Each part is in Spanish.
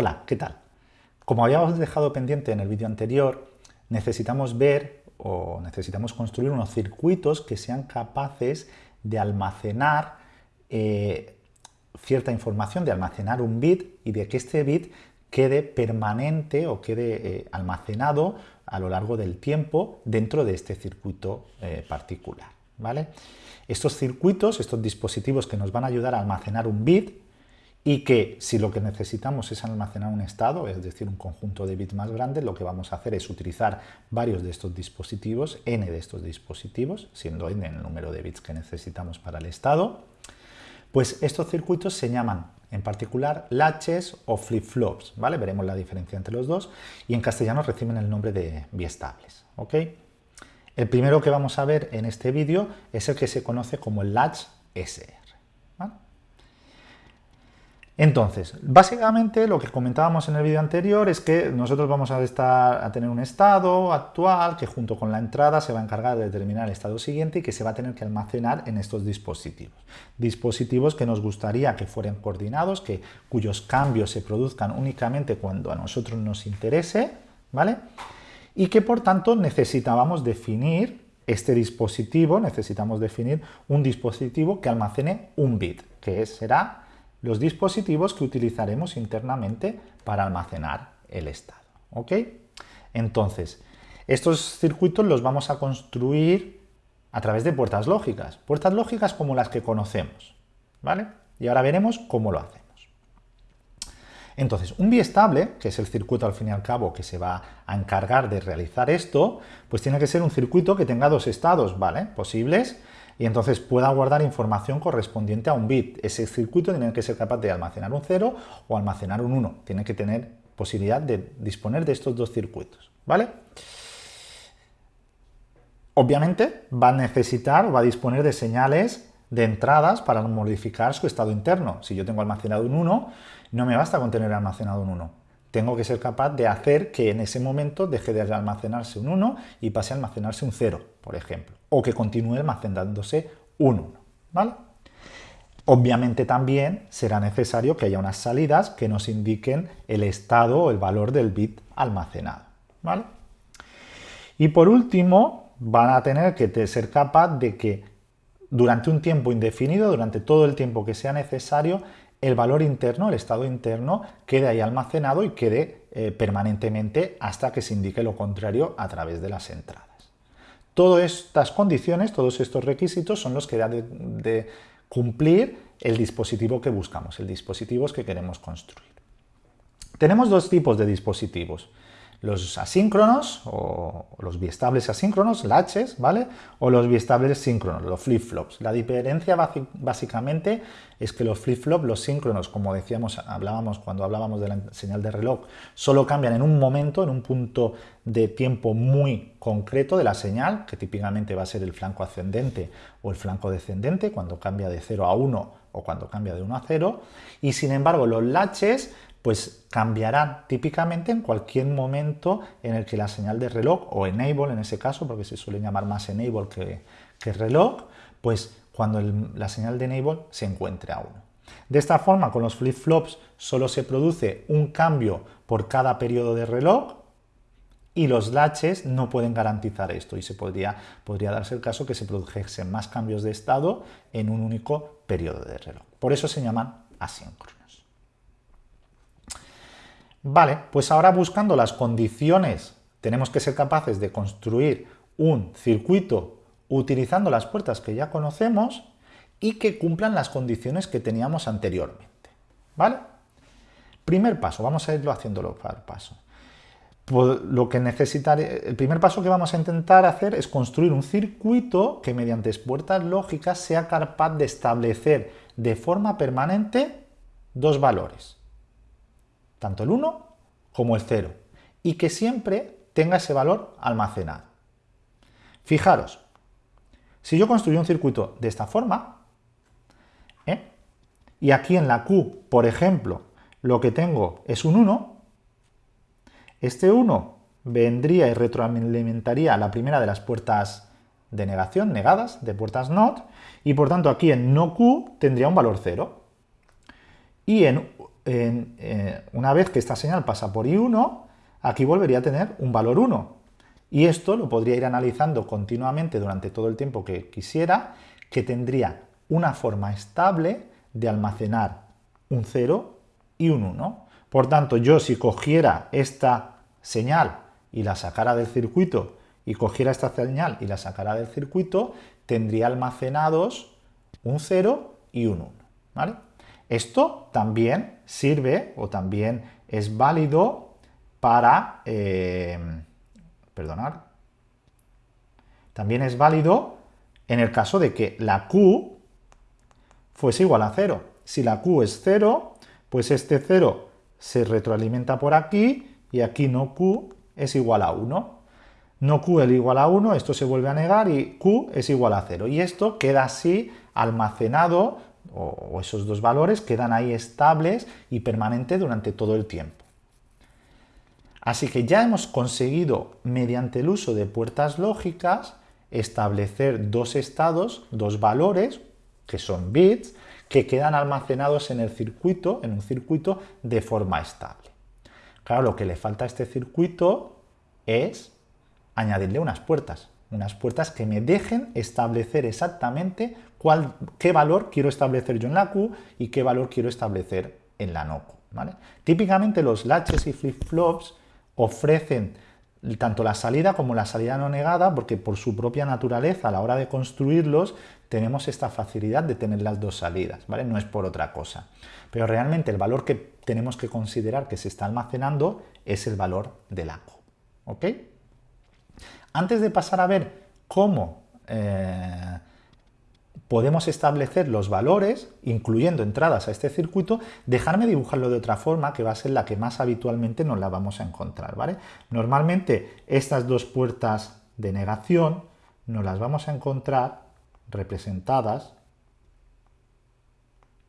Hola, ¿qué tal? Como habíamos dejado pendiente en el vídeo anterior, necesitamos ver o necesitamos construir unos circuitos que sean capaces de almacenar eh, cierta información, de almacenar un bit y de que este bit quede permanente o quede eh, almacenado a lo largo del tiempo dentro de este circuito eh, particular. ¿vale? Estos circuitos, estos dispositivos que nos van a ayudar a almacenar un bit, y que si lo que necesitamos es almacenar un estado, es decir, un conjunto de bits más grande, lo que vamos a hacer es utilizar varios de estos dispositivos, n de estos dispositivos, siendo n el número de bits que necesitamos para el estado, pues estos circuitos se llaman en particular latches o flip-flops, ¿vale? Veremos la diferencia entre los dos y en castellano reciben el nombre de biestables, ¿ok? El primero que vamos a ver en este vídeo es el que se conoce como el latch SR. Entonces, básicamente lo que comentábamos en el vídeo anterior es que nosotros vamos a, tener un estado actual que junto con la entrada se va a encargar de determinar el estado siguiente y que se va a tener que almacenar en estos dispositivos. Dispositivos que nos gustaría que fueran coordinados, que, cuyos cambios se produzcan únicamente cuando a nosotros nos interese, ¿vale? Y que por tanto necesitábamos definir este dispositivo, necesitamos definir un dispositivo que almacene un bit, que será los dispositivos que utilizaremos internamente para almacenar el estado. ¿ok? Entonces, estos circuitos los vamos a construir a través de puertas lógicas, puertas lógicas como las que conocemos. ¿vale? Y ahora veremos cómo lo hacemos. Entonces, un biestable, que es el circuito al fin y al cabo que se va a encargar de realizar esto, pues tiene que ser un circuito que tenga dos estados ¿vale? posibles y entonces pueda guardar información correspondiente a un bit. Ese circuito tiene que ser capaz de almacenar un 0 o almacenar un 1. Tiene que tener posibilidad de disponer de estos dos circuitos. ¿Vale? Obviamente va a necesitar o va a disponer de señales de entradas para modificar su estado interno. Si yo tengo almacenado un 1, no me basta con tener almacenado un 1 tengo que ser capaz de hacer que en ese momento deje de almacenarse un 1 y pase a almacenarse un 0, por ejemplo, o que continúe almacenándose un 1, ¿vale? Obviamente también será necesario que haya unas salidas que nos indiquen el estado o el valor del bit almacenado, ¿vale? Y por último, van a tener que ser capaz de que durante un tiempo indefinido, durante todo el tiempo que sea necesario, el valor interno, el estado interno, quede ahí almacenado y quede eh, permanentemente hasta que se indique lo contrario a través de las entradas. Todas estas condiciones, todos estos requisitos son los que da de cumplir el dispositivo que buscamos, el dispositivo que queremos construir. Tenemos dos tipos de dispositivos los asíncronos o los biestables asíncronos, latches, ¿vale? O los biestables síncronos, los flip-flops. La diferencia básicamente es que los flip-flops, los síncronos, como decíamos, hablábamos cuando hablábamos de la señal de reloj, solo cambian en un momento, en un punto de tiempo muy concreto de la señal, que típicamente va a ser el flanco ascendente o el flanco descendente, cuando cambia de 0 a 1 o cuando cambia de 1 a 0, y sin embargo los latches pues cambiarán típicamente en cualquier momento en el que la señal de reloj, o enable en ese caso, porque se suele llamar más enable que, reloj, pues cuando la señal de enable se encuentre a 1. De esta forma, con los flip-flops solo se produce un cambio por cada periodo de reloj y los latches no pueden garantizar esto y se podría, podría darse el caso que se produjesen más cambios de estado en un único periodo de reloj. Por eso se llaman asíncronos. Vale, pues ahora buscando las condiciones, tenemos que ser capaces de construir un circuito utilizando las puertas que ya conocemos y que cumplan las condiciones que teníamos anteriormente. ¿Vale? Primer paso, vamos a irlo haciéndolo por paso. Pues lo que necesitaré, el primer paso que vamos a intentar hacer es construir un circuito que mediante puertas lógicas sea capaz de establecer de forma permanente dos valores tanto el 1 como el 0, y que siempre tenga ese valor almacenado. Fijaros, si yo construyo un circuito de esta forma, ¿eh? y aquí en la Q, por ejemplo, lo que tengo es un 1, este 1 vendría y retroalimentaría la primera de las puertas de negación, negadas, de puertas NOT, y por tanto aquí en no Q tendría un valor 0. Y en eh, una vez que esta señal pasa por I1, aquí volvería a tener un valor 1. Y esto lo podría ir analizando continuamente durante todo el tiempo que quisiera, que tendría una forma estable de almacenar un 0 y un 1. Por tanto, yo si cogiera esta señal y la sacara del circuito y cogiera esta señal y la sacara del circuito, tendría almacenados un 0 y un 1. ¿vale? Esto también sirve o también es válido para... Eh, perdonar. También es válido en el caso de que la Q fuese igual a 0. Si la Q es 0, pues este 0 se retroalimenta por aquí y aquí no Q es igual a 1. No Q es igual a 1, esto se vuelve a negar y Q es igual a 0. Y esto queda así almacenado, o esos dos valores quedan ahí estables y permanentes durante todo el tiempo. Así que ya hemos conseguido, mediante el uso de puertas lógicas, establecer dos estados, dos valores, que son bits, que quedan almacenados en el circuito, en un circuito de forma estable. Claro, lo que le falta a este circuito es añadirle unas puertas, unas puertas que me dejen establecer exactamente qué valor quiero establecer yo en la Q y qué valor quiero establecer en la no Q. Típicamente los latches y flip-flops ofrecen tanto la salida como la salida no negada, porque por su propia naturaleza a la hora de construirlos tenemos esta facilidad de tener las dos salidas, ¿vale? No es por otra cosa. Pero realmente el valor que tenemos que considerar que se está almacenando es el valor del ACO, ¿ok? Antes de pasar a ver cómo eh, podemos establecer los valores, incluyendo entradas a este circuito, dejarme dibujarlo de otra forma, que va a ser la que más habitualmente nos la vamos a encontrar, ¿vale? Normalmente estas dos puertas de negación nos las vamos a encontrar representadas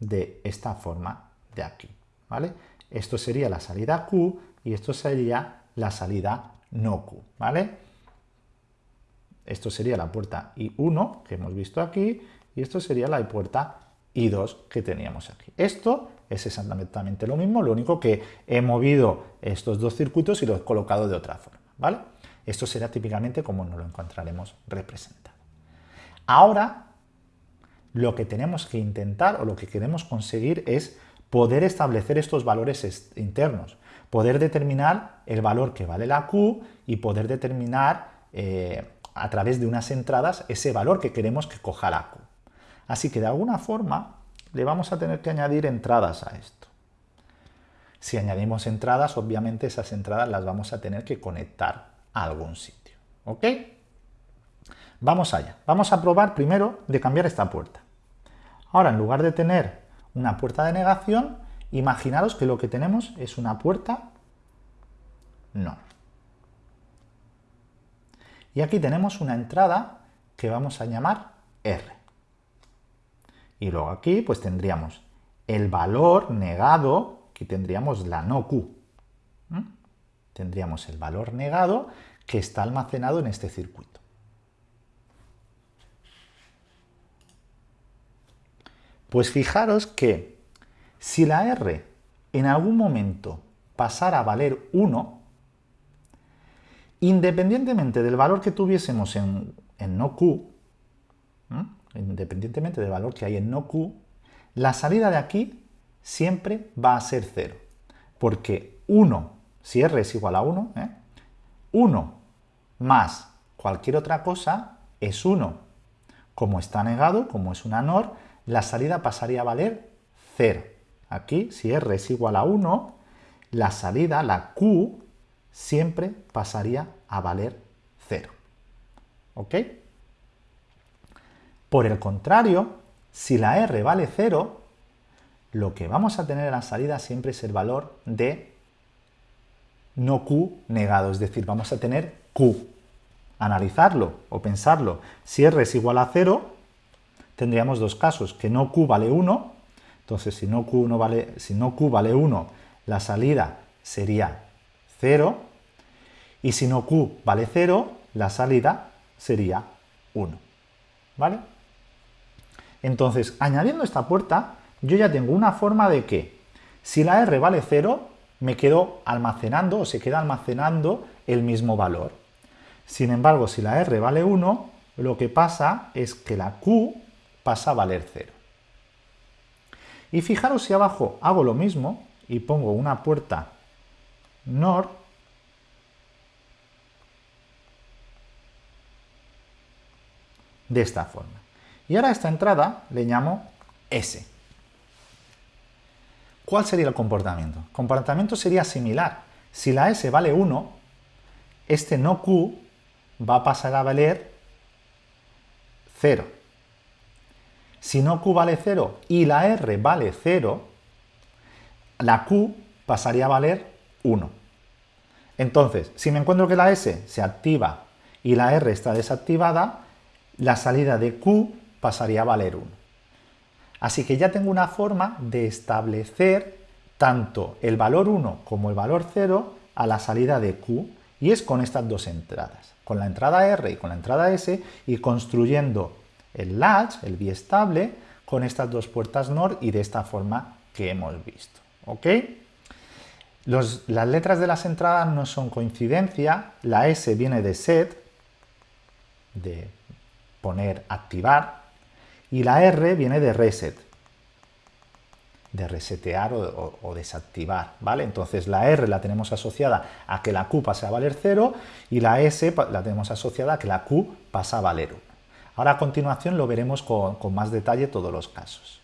de esta forma de aquí, ¿vale? Esto sería la salida Q y esto sería la salida no Q, ¿vale? Esto sería la puerta I1 que hemos visto aquí y esto sería la puerta I2 que teníamos aquí. Esto es exactamente lo mismo, lo único que he movido estos dos circuitos y los he colocado de otra forma, ¿vale? Esto será típicamente como nos lo encontraremos representado. Ahora, lo que tenemos que intentar o lo que queremos conseguir es poder establecer estos valores internos, poder determinar el valor que vale la Q y poder determinar eh, a través de unas entradas ese valor que queremos que coja la Q. Así que de alguna forma le vamos a tener que añadir entradas a esto. Si añadimos entradas, obviamente esas entradas las vamos a tener que conectar a algún sitio. ¿Ok? Vamos allá. Vamos a probar primero de cambiar esta puerta. Ahora, en lugar de tener una puerta de negación, imaginaros que lo que tenemos es una puerta no. Y aquí tenemos una entrada que vamos a llamar R. Y luego aquí pues tendríamos el valor negado, que tendríamos la no Q. Tendríamos el valor negado que está almacenado en este circuito. Pues fijaros que si la R en algún momento pasara a valer 1, independientemente del valor que tuviésemos en, en no Q, independientemente del valor que hay en no Q, la salida de aquí siempre va a ser 0. Porque 1, si R es igual a 1, 1 ¿eh? más cualquier otra cosa es 1. Como está negado, como es una NOR, la salida pasaría a valer 0. Aquí, si R es igual a 1, la salida, la Q, siempre pasaría a valer 0. ¿Ok? Por el contrario, si la R vale 0, lo que vamos a tener en la salida siempre es el valor de no Q negado, es decir, vamos a tener Q. Analizarlo o pensarlo, si R es igual a 0, tendríamos dos casos, que no Q vale 1, entonces si no Q, vale, si no Q vale 1, la salida sería 0, y si no Q vale 0, la salida sería 1. ¿Vale? Entonces, añadiendo esta puerta, yo ya tengo una forma de que, Si la R vale 0, me quedo almacenando o se queda almacenando el mismo valor. Sin embargo, si la R vale 1, lo que pasa es que la Q pasa a valer 0. Y fijaros si abajo hago lo mismo y pongo una puerta NOR, de esta forma. Y ahora a esta entrada le llamo S. ¿Cuál sería el comportamiento? El comportamiento sería similar. Si la S vale 1, este no Q va a pasar a valer 0. Si no Q vale 0 y la R vale 0, la Q pasaría a valer 1. Entonces, si me encuentro que la S se activa y la R está desactivada, la salida de Q pasaría a valer 1. Así que ya tengo una forma de establecer tanto el valor 1 como el valor 0 a la salida de Q y es con estas dos entradas, con la entrada R y con la entrada S y construyendo el latch, el biestable, con estas dos puertas NOR y de esta forma que hemos visto. ¿Ok? las letras de las entradas no son coincidencia, la S viene de set, de poner activar, y la R viene de reset, de resetear o, desactivar, ¿vale? Entonces la R la tenemos asociada a que la Q pase a valer 0 y la S la tenemos asociada a que la Q pasa a valer 1. Ahora a continuación lo veremos con, con más detalle todos los casos.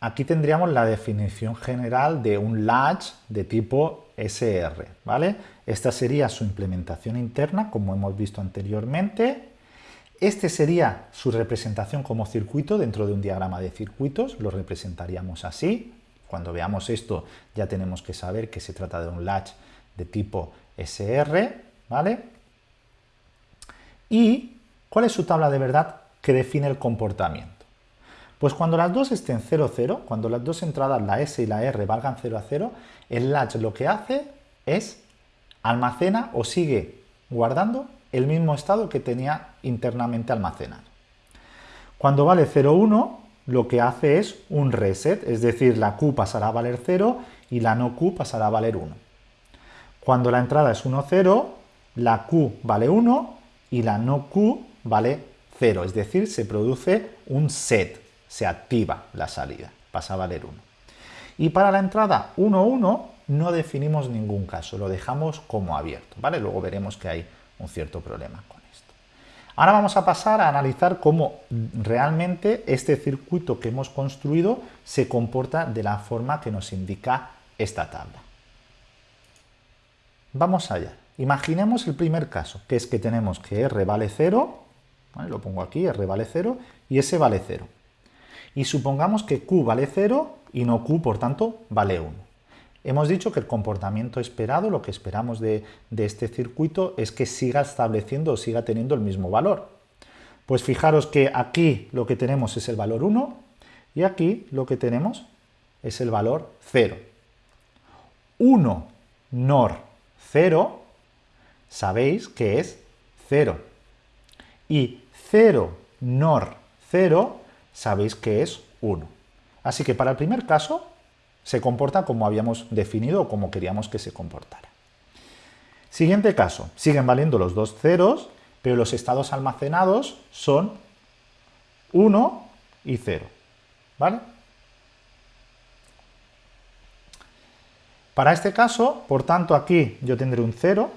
Aquí tendríamos la definición general de un latch de tipo SR, ¿vale? Esta sería su implementación interna, como hemos visto anteriormente, este sería su representación como circuito dentro de un diagrama de circuitos, lo representaríamos así. Cuando veamos esto ya tenemos que saber que se trata de un latch de tipo SR, ¿vale? ¿Y cuál es su tabla de verdad que define el comportamiento? Pues cuando las dos estén 0, 0, cuando las dos entradas, la S y la R, valgan 0 a 0, el latch lo que hace es almacena o sigue guardando el mismo estado que tenía internamente almacenado. Cuando vale 0,1, lo que hace es un reset, es decir, la Q pasará a valer 0 y la no Q pasará a valer 1. Cuando la entrada es 1, 0, la Q vale 1 y la no Q vale 0, es decir, se produce un set, se activa la salida, pasa a valer 1. Y para la entrada 1, 1 no definimos ningún caso, lo dejamos como abierto, ¿vale? Luego veremos que hay un cierto problema con esto. Ahora vamos a pasar a analizar cómo realmente este circuito que hemos construido se comporta de la forma que nos indica esta tabla. Vamos allá. Imaginemos el primer caso, que es que tenemos que R vale 0, lo pongo aquí, R vale 0, y S vale 0. Y supongamos que Q vale 0 y no Q, por tanto, vale 1. Hemos dicho que el comportamiento esperado, lo que esperamos de, este circuito, es que siga estableciendo o siga teniendo el mismo valor. Pues fijaros que aquí lo que tenemos es el valor 1 y aquí lo que tenemos es el valor 0. 1 NOR 0, sabéis que es 0. Y 0 NOR 0, sabéis que es 1. Así que para el primer caso se comporta como habíamos definido o como queríamos que se comportara. Siguiente caso, siguen valiendo los dos ceros, pero los estados almacenados son 1 y 0. ¿Vale? Para este caso, por tanto, aquí yo tendré un 0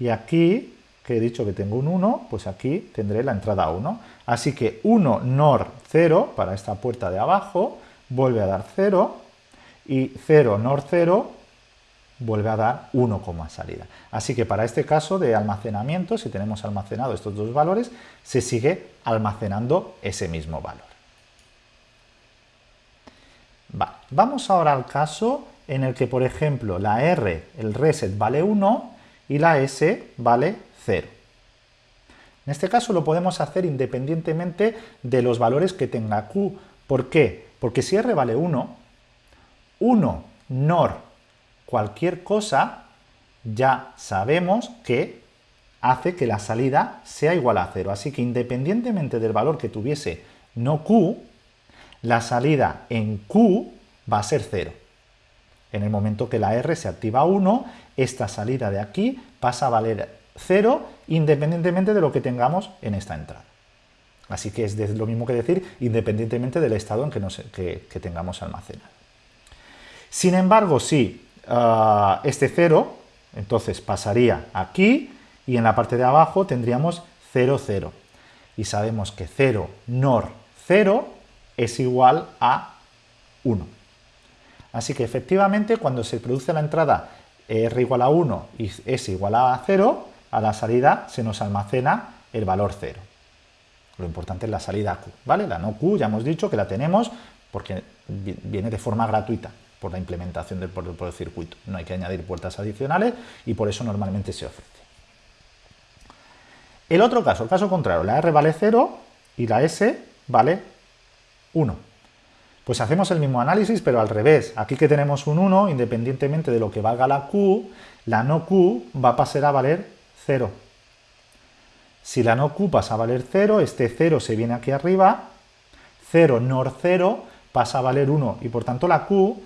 y aquí, que he dicho que tengo un 1, pues aquí tendré la entrada 1. Así que 1 NOR 0 para esta puerta de abajo vuelve a dar 0 y 0 NOR 0 vuelve a dar 1 como salida. Así que para este caso de almacenamiento, si tenemos almacenado estos dos valores, se sigue almacenando ese mismo valor. Vamos ahora al caso en el que, por ejemplo, la R, el reset, vale 1 y la S vale 0. En este caso lo podemos hacer independientemente de los valores que tenga Q. ¿Por qué? Porque si R vale 1, 1 NOR cualquier cosa, ya sabemos que hace que la salida sea igual a 0. Así que independientemente del valor que tuviese no Q, la salida en Q va a ser 0. En el momento que la R se activa a 1, esta salida de aquí pasa a valer 0 independientemente de lo que tengamos en esta entrada. Así que es lo mismo que decir independientemente del estado en que, que, tengamos almacenado. Sin embargo, si ah, este 0, entonces pasaría aquí y en la parte de abajo tendríamos 0, 0. Y sabemos que 0 NOR 0 es igual a 1. Así que efectivamente cuando se produce la entrada R igual a 1 y S igual a 0, a la salida se nos almacena el valor 0. Lo importante es la salida Q, ¿vale? La no Q ya hemos dicho que la tenemos porque viene de forma gratuita por la implementación del, circuito. No hay que añadir puertas adicionales y por eso normalmente se ofrece. El otro caso, el caso contrario, la R vale 0 y la S vale 1. Pues hacemos el mismo análisis, pero al revés. Aquí que tenemos un 1, independientemente de lo que valga la Q, la no Q va a pasar a valer 0. Si la no Q pasa a valer 0, este 0 se viene aquí arriba, 0 NOR 0 pasa a valer 1 y por tanto la Q,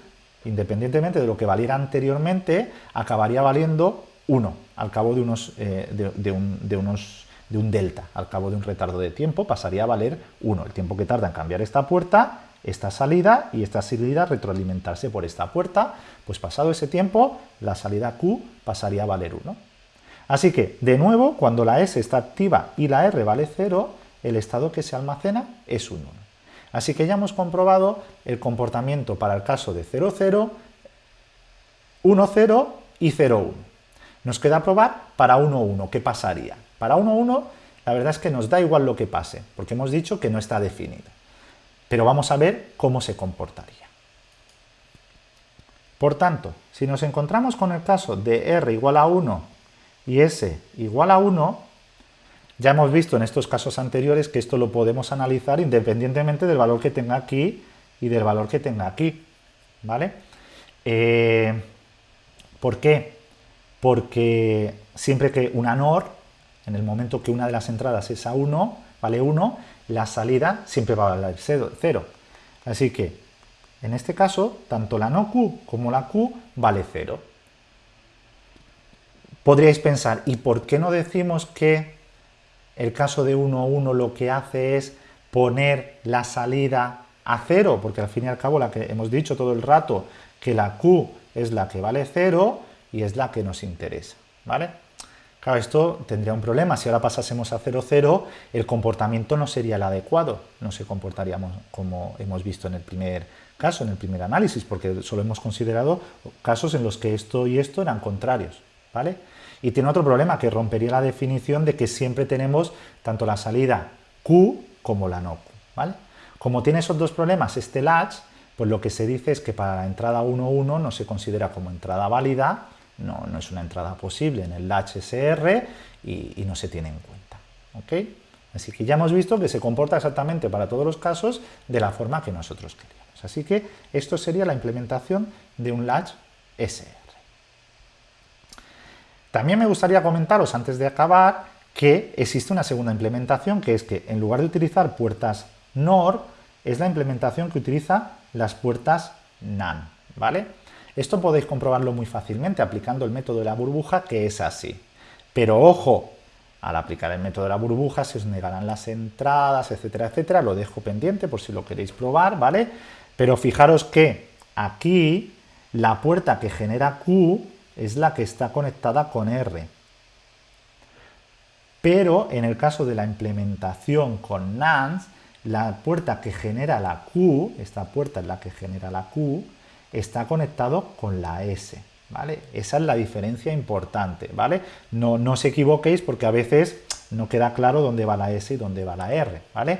independientemente de lo que valiera anteriormente, acabaría valiendo 1 al cabo de, unos, eh, de, un, de, unos, de un delta, al cabo de un retardo de tiempo pasaría a valer 1, el tiempo que tarda en cambiar esta puerta, esta salida y esta salida retroalimentarse por esta puerta, pues pasado ese tiempo la salida Q pasaría a valer 1. Así que, de nuevo, cuando la S está activa y la R vale 0, el estado que se almacena es un 1. Así que ya hemos comprobado el comportamiento para el caso de 0, 0, 1, 0 y 0, 1. Nos queda probar para 1, 1, ¿qué pasaría? Para 1, 1, la verdad es que nos da igual lo que pase, porque hemos dicho que no está definido. Pero vamos a ver cómo se comportaría. Por tanto, si nos encontramos con el caso de R igual a 1 y s igual a 1, ya hemos visto en estos casos anteriores que esto lo podemos analizar independientemente del valor que tenga aquí y del valor que tenga aquí. ¿Vale? Eh, ¿Por qué? Porque siempre que una NOR, en el momento que una de las entradas es a 1, vale 1, la salida siempre va a valer 0. Así que, en este caso, tanto la no Q como la Q vale 0. Podríais pensar, ¿y por qué no decimos que el caso de 1, 1 lo que hace es poner la salida a 0? Porque al fin y al cabo la que hemos dicho todo el rato que la Q es la que vale 0 y es la que nos interesa, ¿vale? Claro, esto tendría un problema. Si ahora pasásemos a 0, 0, el comportamiento no sería el adecuado. No se comportaríamos como hemos visto en el primer caso, en el primer análisis, porque solo hemos considerado casos en los que esto y esto eran contrarios, ¿vale? Y tiene otro problema, que rompería la definición de que siempre tenemos tanto la salida Q como la no Q. ¿vale? Como tiene esos dos problemas este latch, pues lo que se dice es que para la entrada 1.1 no se considera como entrada válida, no, no, es una entrada posible en el latch SR y, no se tiene en cuenta. ¿ok? Así que ya hemos visto que se comporta exactamente para todos los casos de la forma que nosotros queríamos. Así que esto sería la implementación de un latch SR. También me gustaría comentaros antes de acabar que existe una segunda implementación que es que en lugar de utilizar puertas NOR es la implementación que utiliza las puertas NAN, ¿vale? Esto podéis comprobarlo muy fácilmente aplicando el método de la burbuja que es así. Pero ojo, al aplicar el método de la burbuja se os negarán las entradas, etcétera, etcétera. Lo dejo pendiente por si lo queréis probar, ¿vale? Pero fijaros que aquí la puerta que genera Q es la que está conectada con R. Pero en el caso de la implementación con NAND, la puerta que genera la Q, esta puerta es la que genera la Q, está conectado con la S. ¿Vale? Esa es la diferencia importante, ¿vale? No, no os equivoquéis porque a veces no queda claro dónde va la S y dónde va la R, ¿vale?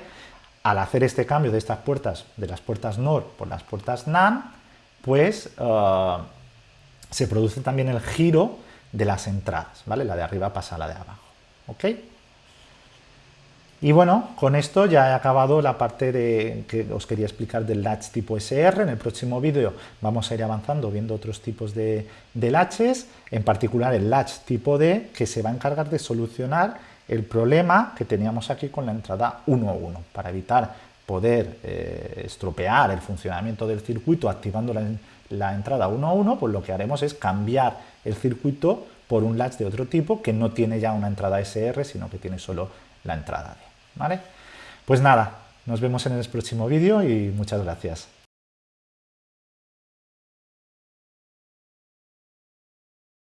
Al hacer este cambio de estas puertas, de las puertas NOR por las puertas NAND, pues ah, se produce también el giro de las entradas, ¿vale? La de arriba pasa a la de abajo, ¿ok? Y bueno, con esto ya he acabado la parte de, que os quería explicar del latch tipo SR. En el próximo vídeo vamos a ir avanzando viendo otros tipos de, de latches, en particular el latch tipo D, que se va a encargar de solucionar el problema que teníamos aquí con la entrada 1.1, para evitar poder eh, estropear el funcionamiento del circuito activando la, la entrada 1 a 1, pues lo que haremos es cambiar el circuito por un latch de otro tipo que no tiene ya una entrada SR, sino que tiene solo la entrada D. ¿vale? Pues nada, nos vemos en el próximo vídeo y muchas gracias.